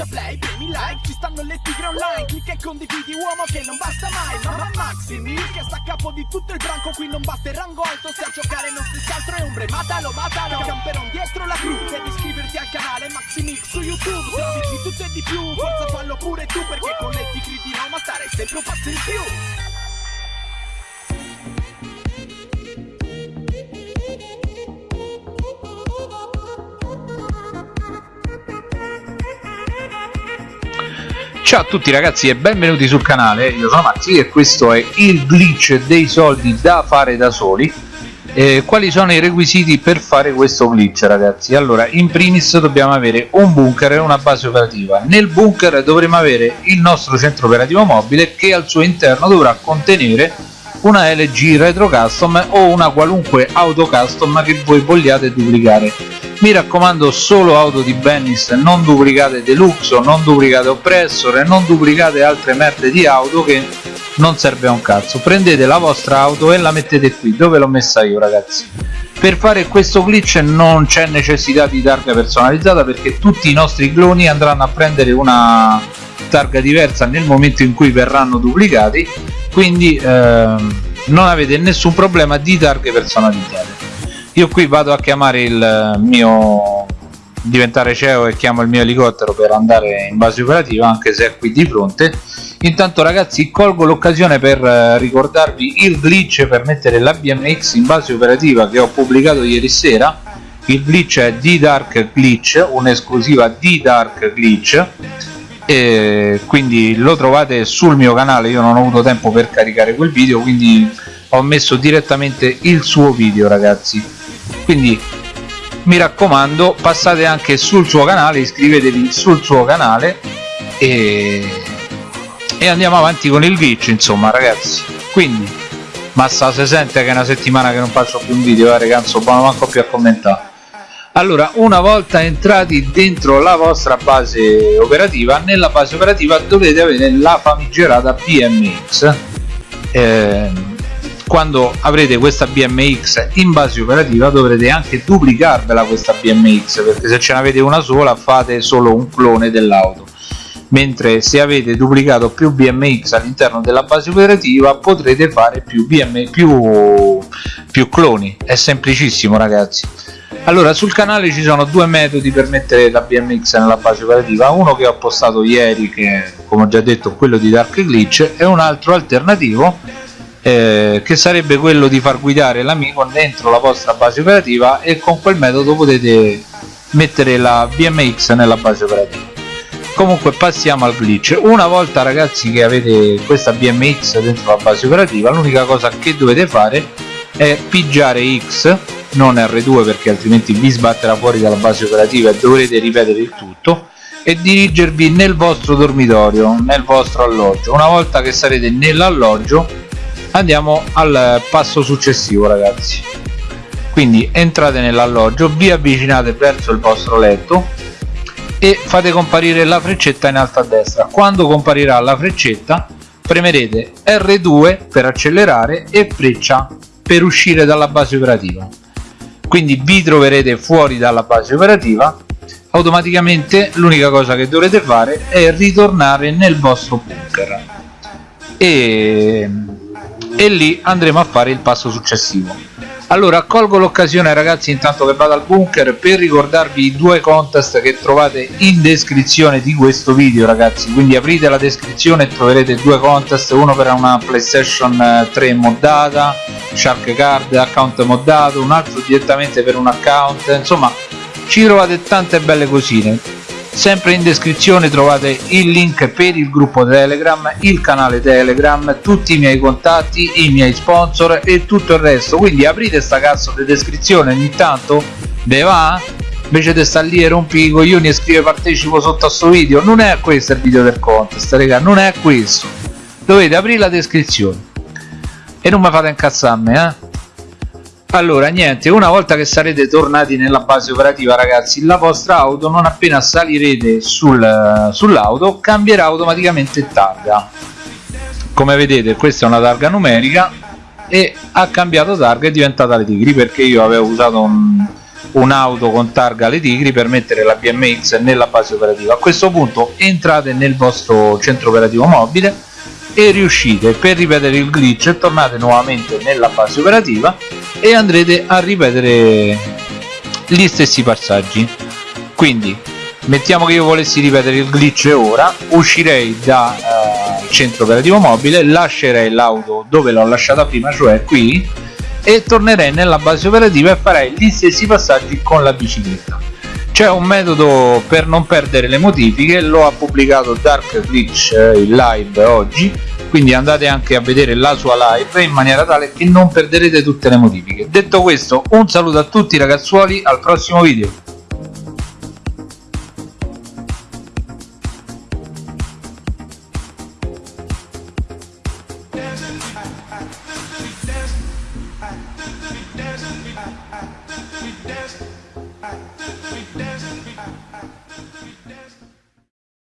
schiaccia play, premi like Ci stanno le tigre online Clicca e condividi uomo che non basta mai Mamma Maximi che sta a capo di tutto il branco Qui non batte il rango alto Se a giocare non stessi altro è ombre Matalo, matalo Camperon dietro la crew Devi iscriverti al canale Maximix su YouTube Servizi tutto e di più Forza fallo pure tu Perché con le tigri di Roma stare sempre un passo in più Ciao a tutti ragazzi e benvenuti sul canale, io sono Maxi e questo è il glitch dei soldi da fare da soli. Eh, quali sono i requisiti per fare questo glitch ragazzi? Allora in primis dobbiamo avere un bunker e una base operativa. Nel bunker dovremo avere il nostro centro operativo mobile che al suo interno dovrà contenere una LG Retro Custom o una qualunque auto custom che voi vogliate duplicare mi raccomando solo auto di Bennis non duplicate Deluxe non duplicate Oppressor e non duplicate altre merde di auto che non serve a un cazzo. Prendete la vostra auto e la mettete qui dove l'ho messa io ragazzi. Per fare questo glitch non c'è necessità di targa personalizzata perché tutti i nostri cloni andranno a prendere una targa diversa nel momento in cui verranno duplicati. Quindi ehm, non avete nessun problema di targhe personalizzate io qui vado a chiamare il mio diventare CEO e chiamo il mio elicottero per andare in base operativa anche se è qui di fronte. Intanto ragazzi colgo l'occasione per eh, ricordarvi il glitch per mettere la BMX in base operativa che ho pubblicato ieri sera. Il glitch è D-Dark Glitch un'esclusiva D-Dark Glitch. E quindi lo trovate sul mio canale. Io non ho avuto tempo per caricare quel video quindi ho messo direttamente il suo video ragazzi quindi mi raccomando passate anche sul suo canale iscrivetevi sul suo canale e, e andiamo avanti con il glitch insomma ragazzi. Quindi massa se sente che è una settimana che non faccio più un video eh ragazzi non manco più a commentare. Allora una volta entrati dentro la vostra base operativa nella base operativa dovete avere la famigerata BMX eh, quando avrete questa BMX in base operativa dovrete anche duplicarvela questa BMX perché se ce n'avete una sola fate solo un clone dell'auto. Mentre se avete duplicato più BMX all'interno della base operativa potrete fare più, BM, più, più cloni. È semplicissimo ragazzi. Allora sul canale ci sono due metodi per mettere la BMX nella base operativa. Uno che ho postato ieri che come ho già detto quello di Dark Glitch e un altro alternativo eh, che sarebbe quello di far guidare l'amico dentro la vostra base operativa e con quel metodo potete mettere la BMX nella base operativa. Comunque passiamo al glitch. Una volta ragazzi che avete questa BMX dentro la base operativa l'unica cosa che dovete fare è pigiare X non R2 perché altrimenti vi sbatterà fuori dalla base operativa e dovrete ripetere il tutto e dirigervi nel vostro dormitorio nel vostro alloggio. Una volta che sarete nell'alloggio andiamo al passo successivo ragazzi. Quindi entrate nell'alloggio vi avvicinate verso il vostro letto e fate comparire la freccetta in alto a destra. Quando comparirà la freccetta premerete R2 per accelerare e freccia per uscire dalla base operativa. Quindi vi troverete fuori dalla base operativa. Automaticamente l'unica cosa che dovrete fare è ritornare nel vostro bunker. E, e lì andremo a fare il passo successivo. Allora colgo l'occasione ragazzi intanto che vado al bunker per ricordarvi i due contest che trovate in descrizione di questo video ragazzi. Quindi aprite la descrizione e troverete due contest uno per una playstation 3 eh, moddata shark card account moddato un altro direttamente per un account. Insomma ci trovate tante belle cosine sempre in descrizione trovate il link per il gruppo telegram il canale telegram tutti i miei contatti i miei sponsor e tutto il resto. Quindi aprite sta cazzo di descrizione ogni tanto ve va invece di stare lì e rompi i coglioni e scrive partecipo sotto a sto video. Non è questo il video del contest raga non è questo. Dovete aprire la descrizione. E non mi fate incazzarmi eh allora niente una volta che sarete tornati nella base operativa ragazzi la vostra auto non appena salirete sul, sull'auto cambierà automaticamente targa. Come vedete questa è una targa numerica e ha cambiato targa è diventata le tigri perché io avevo usato un, un'auto con targa alle tigri per mettere la BMX nella base operativa. A questo punto entrate nel vostro centro operativo mobile e riuscite per ripetere il glitch tornate nuovamente nella base operativa e andrete a ripetere gli stessi passaggi. Quindi mettiamo che io volessi ripetere il glitch ora uscirei dal uh, centro operativo mobile lascerei l'auto dove l'ho lasciata prima cioè qui e tornerei nella base operativa e farei gli stessi passaggi con la bicicletta. C'è un metodo per non perdere le modifiche lo ha pubblicato Dark Glitch eh, in live oggi quindi andate anche a vedere la sua live in maniera tale che non perderete tutte le modifiche detto questo un saluto a tutti ragazzuoli al prossimo video. we